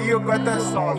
E eu canto é só.